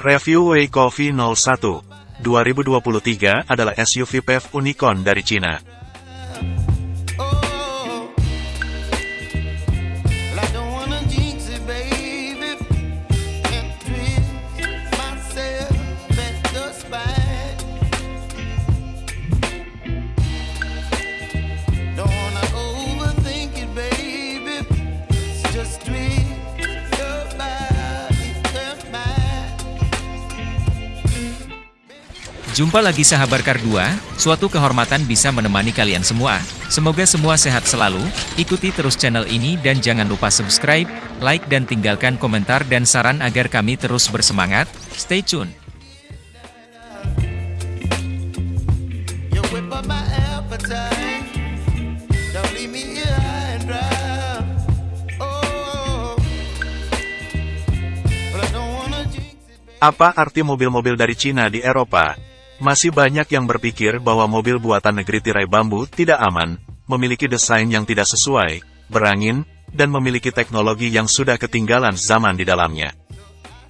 Review Wei Coffee 01 2023 adalah SUV PHEV unicorn dari Cina. Jumpa lagi sahabat Kar 2, suatu kehormatan bisa menemani kalian semua. Semoga semua sehat selalu, ikuti terus channel ini dan jangan lupa subscribe, like dan tinggalkan komentar dan saran agar kami terus bersemangat. Stay tune. Oh. Apa arti mobil-mobil dari Cina di Eropa? Masih banyak yang berpikir bahwa mobil buatan negeri tirai bambu tidak aman, memiliki desain yang tidak sesuai, berangin, dan memiliki teknologi yang sudah ketinggalan zaman di dalamnya.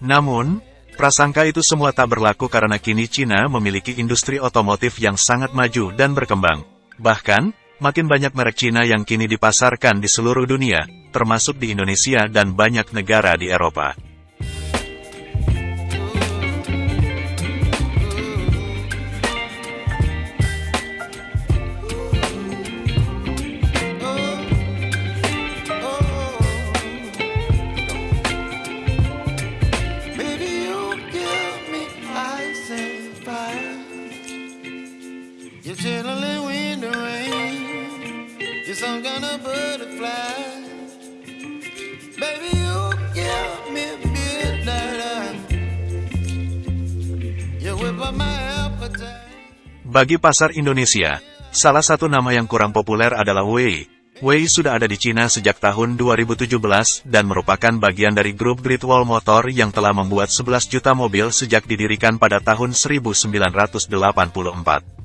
Namun, prasangka itu semua tak berlaku karena kini Cina memiliki industri otomotif yang sangat maju dan berkembang. Bahkan, makin banyak merek Cina yang kini dipasarkan di seluruh dunia, termasuk di Indonesia dan banyak negara di Eropa. Bagi pasar Indonesia, salah satu nama yang kurang populer adalah Wei. Wei sudah ada di Cina sejak tahun 2017 dan merupakan bagian dari grup Great Wall Motor yang telah membuat 11 juta mobil sejak didirikan pada tahun 1984.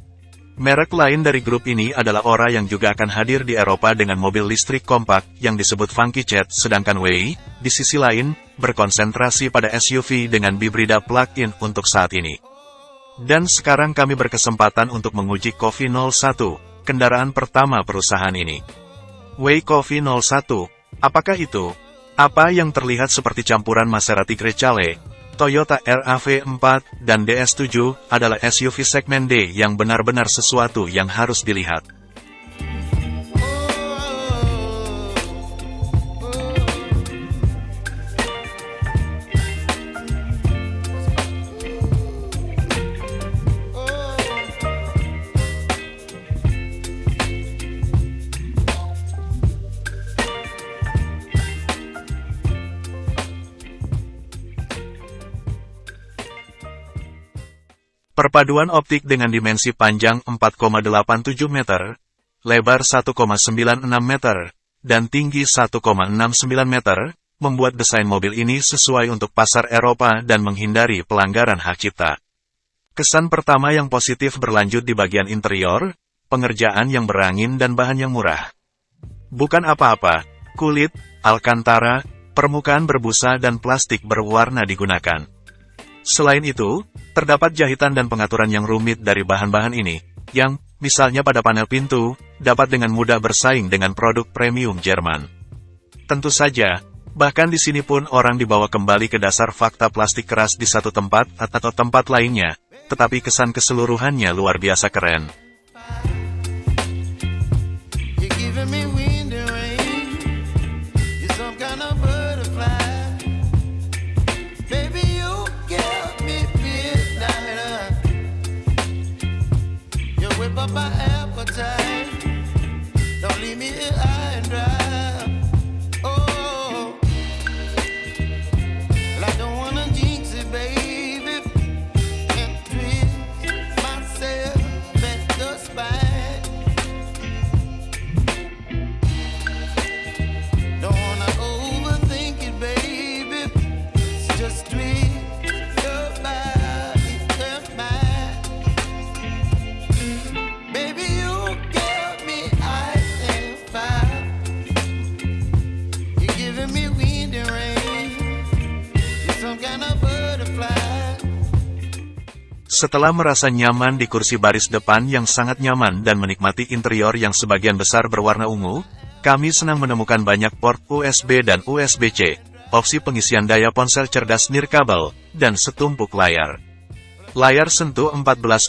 Merek lain dari grup ini adalah Ora yang juga akan hadir di Eropa dengan mobil listrik kompak yang disebut Funky Jet, sedangkan Wei, di sisi lain, berkonsentrasi pada SUV dengan bibrida plug-in untuk saat ini. Dan sekarang kami berkesempatan untuk menguji Coffee 01, kendaraan pertama perusahaan ini. Wei Coffee 01, apakah itu? Apa yang terlihat seperti campuran Maserati Grecale, Toyota RAV4, dan DS7 adalah SUV segmen D yang benar-benar sesuatu yang harus dilihat. Perpaduan optik dengan dimensi panjang 4,87 meter, lebar 1,96 meter, dan tinggi 1,69 meter, membuat desain mobil ini sesuai untuk pasar Eropa dan menghindari pelanggaran hak cipta. Kesan pertama yang positif berlanjut di bagian interior, pengerjaan yang berangin dan bahan yang murah. Bukan apa-apa, kulit, alkantara, permukaan berbusa dan plastik berwarna digunakan. Selain itu, terdapat jahitan dan pengaturan yang rumit dari bahan-bahan ini, yang, misalnya pada panel pintu, dapat dengan mudah bersaing dengan produk premium Jerman. Tentu saja, bahkan di sini pun orang dibawa kembali ke dasar fakta plastik keras di satu tempat atau tempat lainnya, tetapi kesan keseluruhannya luar biasa keren. Setelah merasa nyaman di kursi baris depan yang sangat nyaman dan menikmati interior yang sebagian besar berwarna ungu, kami senang menemukan banyak port USB dan USB-C, opsi pengisian daya ponsel cerdas nirkabel, dan setumpuk layar. Layar sentuh 14,6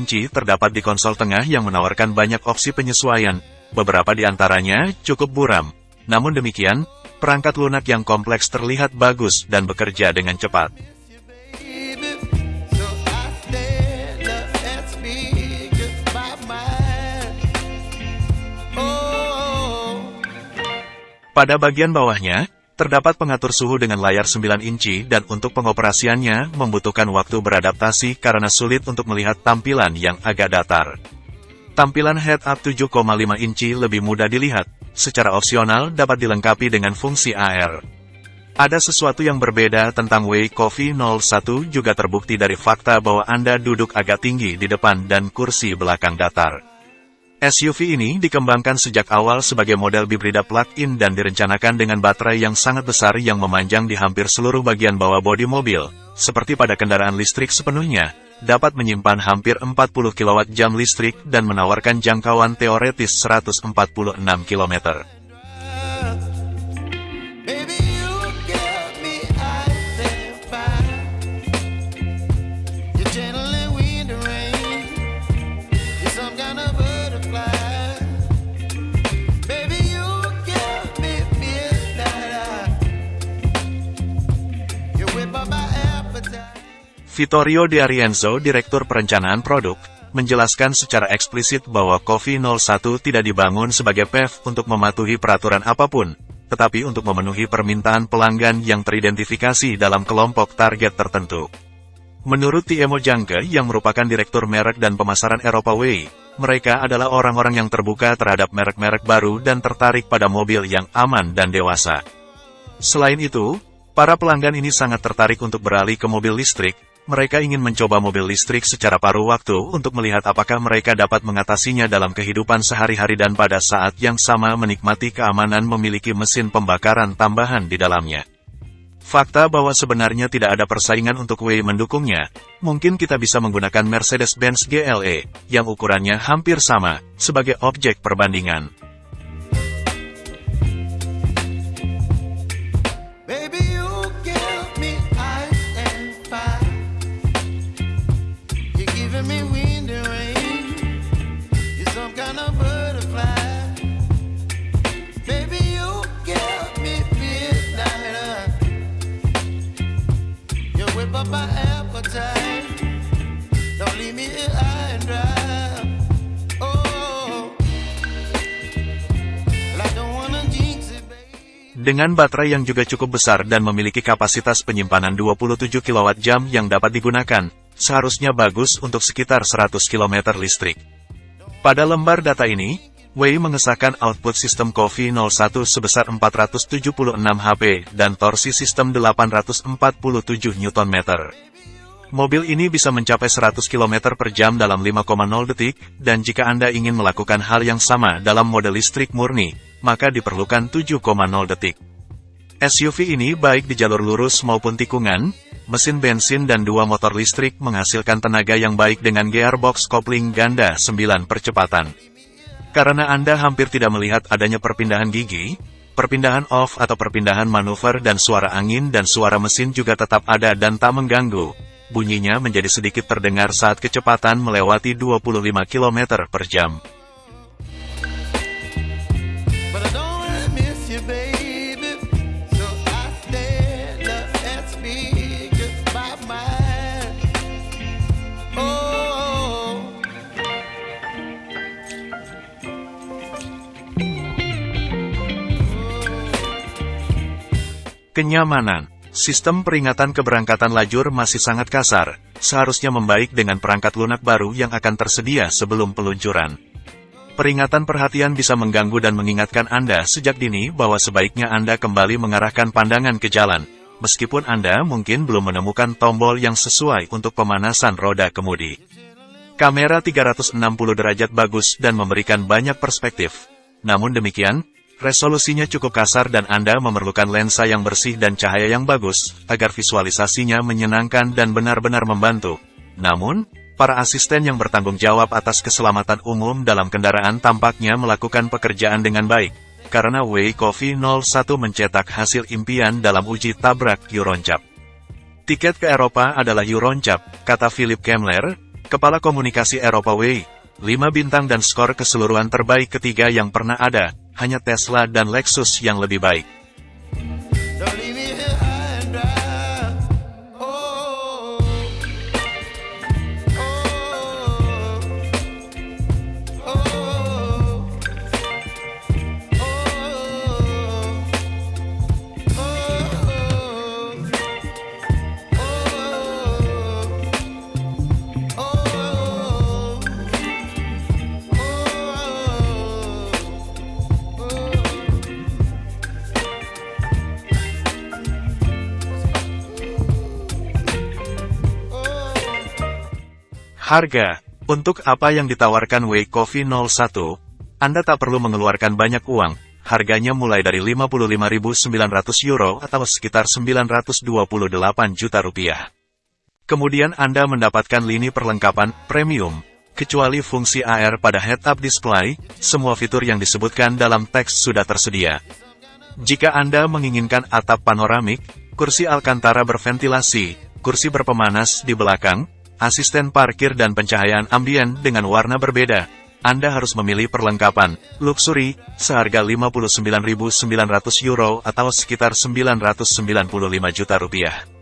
inci terdapat di konsol tengah yang menawarkan banyak opsi penyesuaian, beberapa di antaranya cukup buram. Namun demikian, perangkat lunak yang kompleks terlihat bagus dan bekerja dengan cepat. Pada bagian bawahnya, terdapat pengatur suhu dengan layar 9 inci dan untuk pengoperasiannya membutuhkan waktu beradaptasi karena sulit untuk melihat tampilan yang agak datar. Tampilan head-up 7,5 inci lebih mudah dilihat, secara opsional dapat dilengkapi dengan fungsi AR. Ada sesuatu yang berbeda tentang Way Coffee 01 juga terbukti dari fakta bahwa Anda duduk agak tinggi di depan dan kursi belakang datar. SUV ini dikembangkan sejak awal sebagai model bibrida plug-in dan direncanakan dengan baterai yang sangat besar yang memanjang di hampir seluruh bagian bawah bodi mobil, seperti pada kendaraan listrik sepenuhnya, dapat menyimpan hampir 40 kWh listrik dan menawarkan jangkauan teoretis 146 km. Vittorio De Arienzo, Direktur Perencanaan Produk, menjelaskan secara eksplisit bahwa Coffee 01 tidak dibangun sebagai PEV untuk mematuhi peraturan apa pun, tetapi untuk memenuhi permintaan pelanggan yang teridentifikasi dalam kelompok target tertentu. Menurut Tiemo Jangke yang merupakan Direktur Merek dan Pemasaran Eropa Way, mereka adalah orang-orang yang terbuka terhadap merek-merek baru dan tertarik pada mobil yang aman dan dewasa. Selain itu, para pelanggan ini sangat tertarik untuk beralih ke mobil listrik, mereka ingin mencoba mobil listrik secara paruh waktu untuk melihat apakah mereka dapat mengatasinya dalam kehidupan sehari-hari dan pada saat yang sama menikmati keamanan memiliki mesin pembakaran tambahan di dalamnya. Fakta bahwa sebenarnya tidak ada persaingan untuk W mendukungnya, mungkin kita bisa menggunakan Mercedes-Benz GLE, yang ukurannya hampir sama, sebagai objek perbandingan. Dengan baterai yang juga cukup besar dan memiliki kapasitas penyimpanan 27 kWh yang dapat digunakan, seharusnya bagus untuk sekitar 100 km listrik. Pada lembar data ini, Wei mengesahkan output sistem Coffee 01 sebesar 476 HP dan torsi sistem 847 Nm. Mobil ini bisa mencapai 100 km per jam dalam 5,0 detik, dan jika Anda ingin melakukan hal yang sama dalam mode listrik murni, maka diperlukan 7,0 detik. SUV ini baik di jalur lurus maupun tikungan, mesin bensin dan dua motor listrik menghasilkan tenaga yang baik dengan gearbox kopling ganda 9 percepatan. Karena Anda hampir tidak melihat adanya perpindahan gigi, perpindahan off atau perpindahan manuver dan suara angin dan suara mesin juga tetap ada dan tak mengganggu. Bunyinya menjadi sedikit terdengar saat kecepatan melewati 25 km per jam. Kenyamanan. Sistem peringatan keberangkatan lajur masih sangat kasar, seharusnya membaik dengan perangkat lunak baru yang akan tersedia sebelum peluncuran. Peringatan perhatian bisa mengganggu dan mengingatkan Anda sejak dini bahwa sebaiknya Anda kembali mengarahkan pandangan ke jalan, meskipun Anda mungkin belum menemukan tombol yang sesuai untuk pemanasan roda kemudi. Kamera 360 derajat bagus dan memberikan banyak perspektif. Namun demikian, resolusinya cukup kasar dan Anda memerlukan lensa yang bersih dan cahaya yang bagus, agar visualisasinya menyenangkan dan benar-benar membantu. Namun, para asisten yang bertanggung jawab atas keselamatan umum dalam kendaraan tampaknya melakukan pekerjaan dengan baik, karena Way Coffee 01 mencetak hasil impian dalam uji tabrak Euroncap. Tiket ke Eropa adalah Euroncap, kata Philip Kemler, Kepala Komunikasi Eropa Way. 5 bintang dan skor keseluruhan terbaik ketiga yang pernah ada, hanya Tesla dan Lexus yang lebih baik. Harga Untuk apa yang ditawarkan Way Coffee 01, Anda tak perlu mengeluarkan banyak uang, harganya mulai dari 55.900 euro atau sekitar 928 juta rupiah. Kemudian Anda mendapatkan lini perlengkapan premium, kecuali fungsi AR pada head-up display, semua fitur yang disebutkan dalam teks sudah tersedia. Jika Anda menginginkan atap panoramik, kursi Alcantara berventilasi, kursi berpemanas di belakang, asisten parkir dan pencahayaan ambien dengan warna berbeda, Anda harus memilih perlengkapan luxury seharga 59.900 euro atau sekitar 995 juta rupiah.